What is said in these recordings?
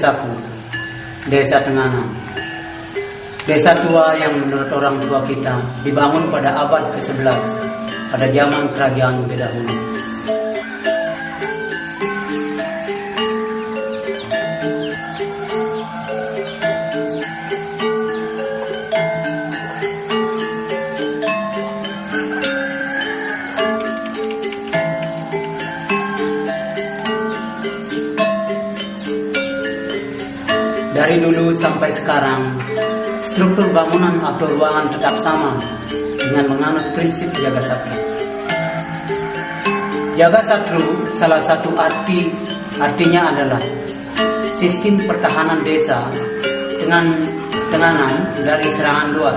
Inilah desaku, desa Tenganan. Desa tua yang menurut orang tua kita dibangun pada abad ke-11 pada zaman kerajaan. Dari sampai sekarang, struktur bangunan atau ruangan tetap sama dengan menganut prinsip jaga satru. Jaga satru salah satu arti artinya adalah sistem pertahanan desa dengan tenganan dari serangan luar.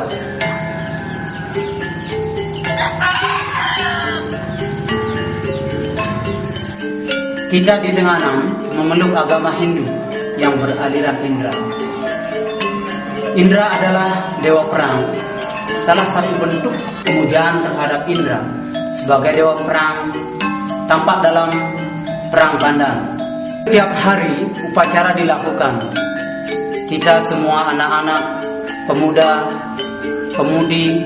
Kita di Tenganan memeluk agama Hindu yang beraliran Indra. Indra adalah dewa perang. Salah satu bentuk pemujaan terhadap Indra sebagai dewa perang tampak dalam perang pandan. Setiap hari upacara dilakukan. Kita semua anak-anak, pemuda, pemudi,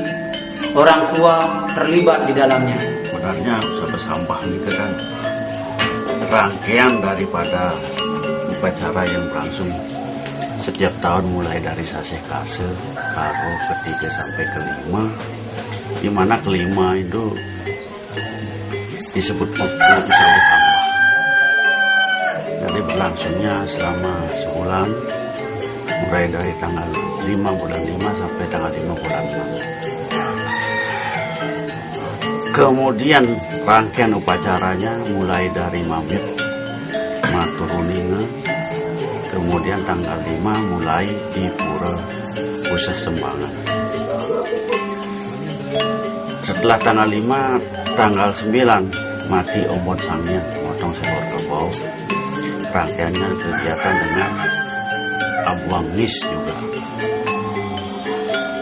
orang tua terlibat di dalamnya. Sebenarnya usaha sampah ini kan rangkaian daripada upacara yang berlangsung setiap tahun mulai dari sase kase, karo ketiga sampai kelima, di mana kelima itu disebut usaha sampah. Jadi berlangsungnya selama sebulan, mulai dari tanggal 5 bulan 5 sampai tanggal 5 bulan 6. Kemudian rangkaian upacaranya mulai dari mamit, kemudian tanggal 5 mulai di Pura Pusat Sembangan. Setelah tanggal 5, tanggal 9 mati ombon sangnya, motong seekor kerbau. Rangkaiannya kegiatan dengan abuang nis juga.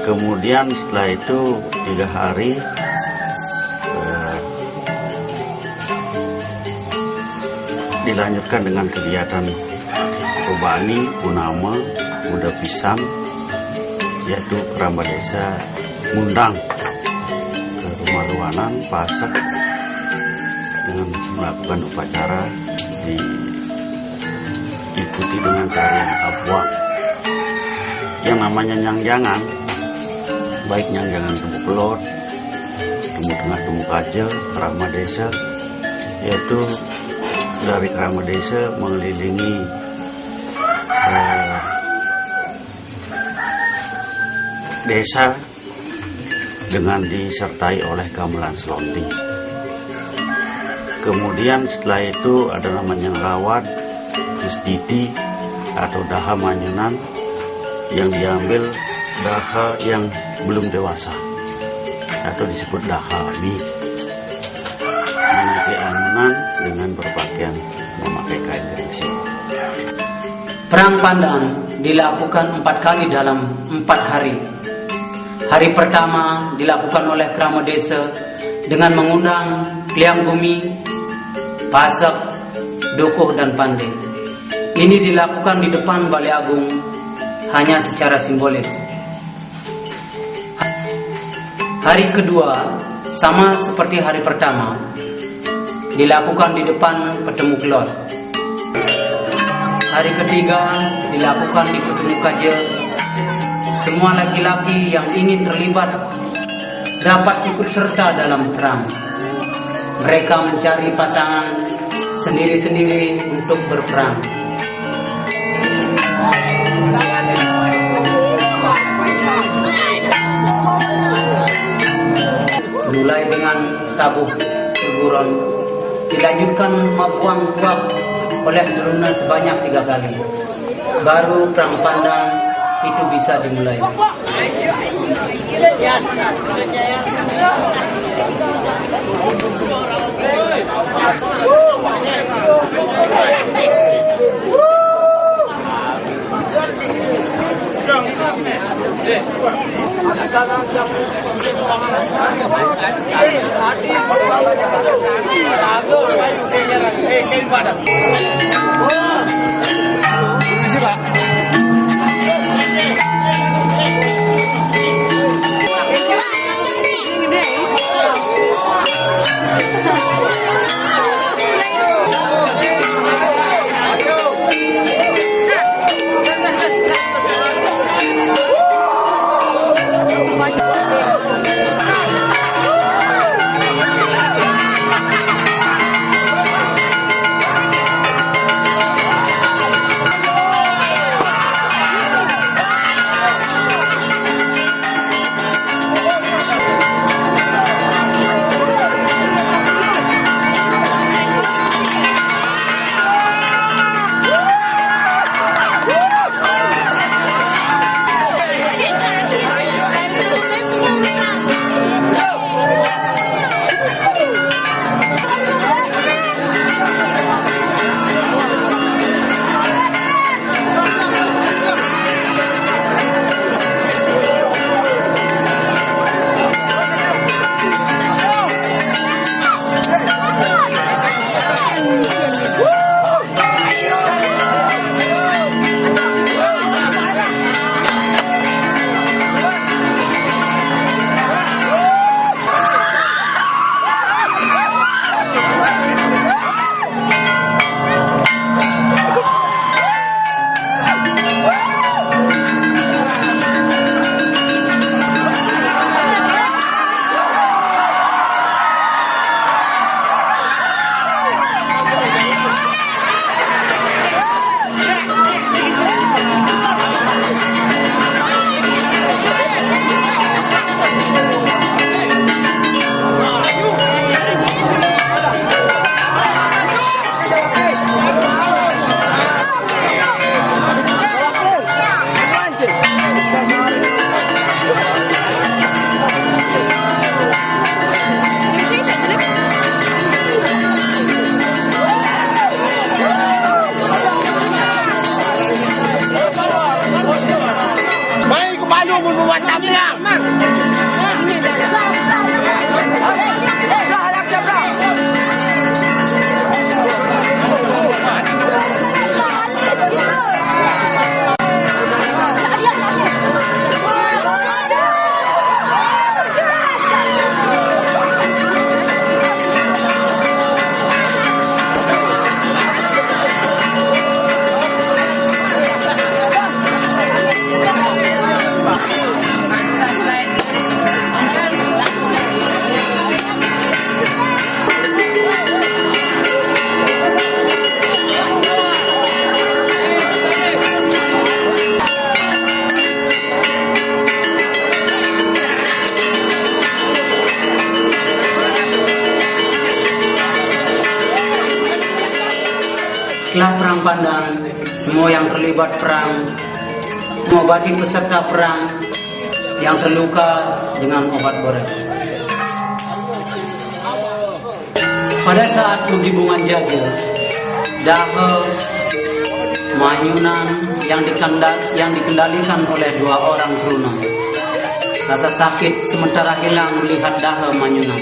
Kemudian setelah itu tiga hari eh, dilanjutkan dengan kegiatan Rubani, Punama, Muda Pisang, yaitu kerabat desa ngundang ke rumah luanan, pasak dengan melakukan upacara diikuti dengan tarian abuang yang namanya nyangjangan baik nyangjangan temu pelot temu tengah temu kajel kerama desa yaitu dari kerama desa mengelilingi desa dengan disertai oleh gamelan selonding. Kemudian setelah itu ada namanya rawat, istiti atau daha manyunan yang diambil daha yang belum dewasa atau disebut daha bi. Nanti anunan dengan berpakaian memakai kain geringsing. Perang Pandan dilakukan empat kali dalam empat hari. Hari pertama dilakukan oleh Krama Desa dengan mengundang Kliang Bumi, Pasak, Dokoh, dan Pandai. Ini dilakukan di depan Balai Agung hanya secara simbolis. Hari kedua sama seperti hari pertama dilakukan di depan Petemu Kelot. Hari ketiga dilakukan di Petemu Kaja. Semua laki-laki yang ingin terlibat dapat ikut serta dalam perang. Mereka mencari pasangan sendiri-sendiri untuk berperang. Mulai dengan tabuh teguran, dilanjutkan mabuang buah oleh Druna sebanyak tiga kali. Baru perang pandang itu bisa dimulai. Eh, Setelah perang Pandan, semua yang terlibat perang mengobati peserta perang yang terluka dengan obat gores. Pada saat Bungan Jaja, Dahe Manyunan yang, dikendal, yang dikendalikan oleh dua orang teruna. Rasa sakit sementara hilang melihat Dahe Manyunan.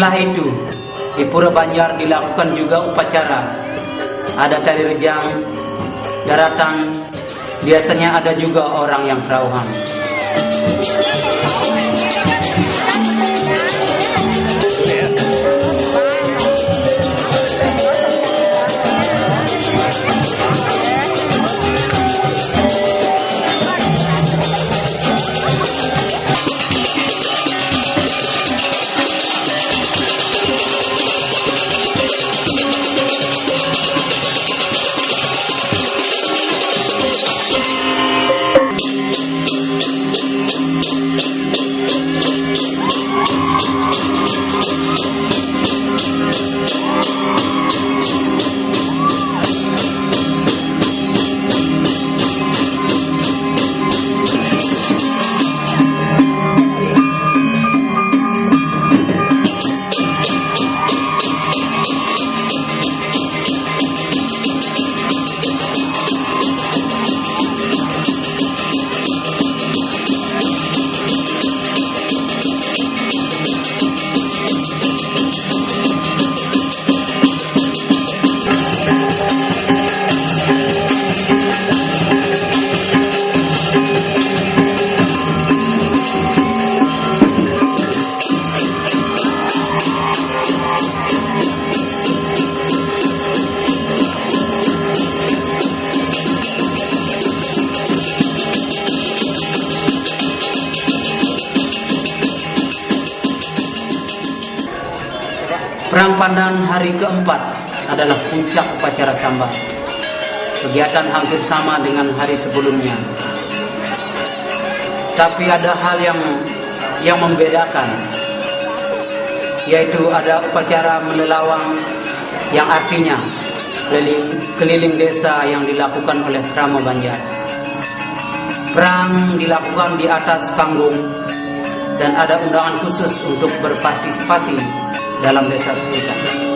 Setelah itu, di Pura Banjar dilakukan juga upacara. Ada tali rejang, daratan, biasanya ada juga orang yang terauhan. Adalah puncak upacara sambar. Kegiatan hampir sama dengan hari sebelumnya. Tapi ada hal yang yang membedakan yaitu ada upacara menelawang yang artinya keliling, keliling desa yang dilakukan oleh Tramo Banjar. Perang dilakukan di atas panggung dan ada undangan khusus untuk berpartisipasi dalam desa sekitar.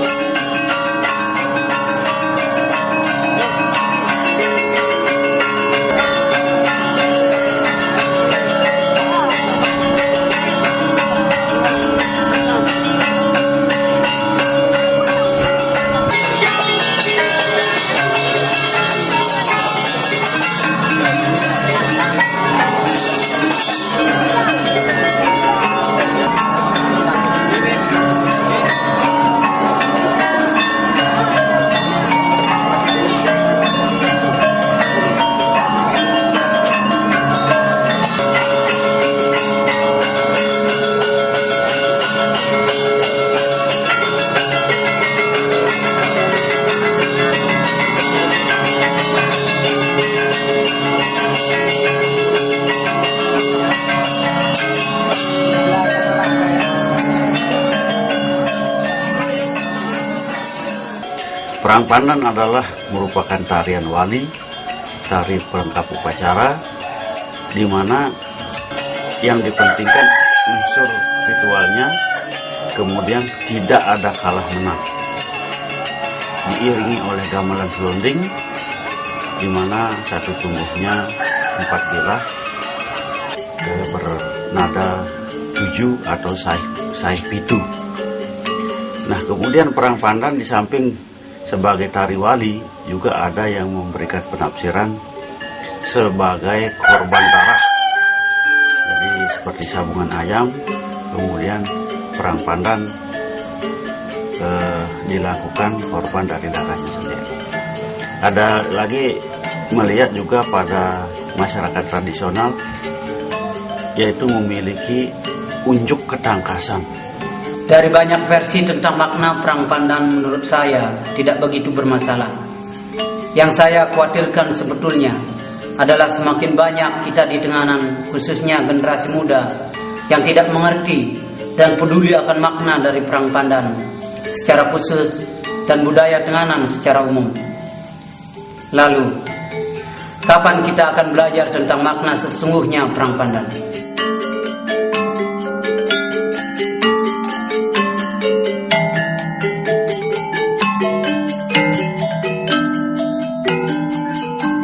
Perang Pandan adalah merupakan tarian wali, tari pelengkap upacara, di mana yang dipentingkan unsur ritualnya, kemudian tidak ada kalah menang. Diiringi oleh gamelan selonding, di mana satu tumbuhnya empat bilah eh, bernada tujuh atau saih, saih pitu. Nah kemudian perang pandan di samping sebagai tari wali juga ada yang memberikan penafsiran sebagai korban darah. Jadi seperti sabungan ayam, kemudian perang pandan eh, dilakukan korban dari darahnya sendiri. Ada lagi melihat juga pada masyarakat tradisional yaitu memiliki unjuk ketangkasan. Dari banyak versi tentang makna perang pandan menurut saya tidak begitu bermasalah. Yang saya khawatirkan sebetulnya adalah semakin banyak kita di tenganan khususnya generasi muda yang tidak mengerti dan peduli akan makna dari perang pandan secara khusus dan budaya tenganan secara umum. Lalu, kapan kita akan belajar tentang makna sesungguhnya perang pandan?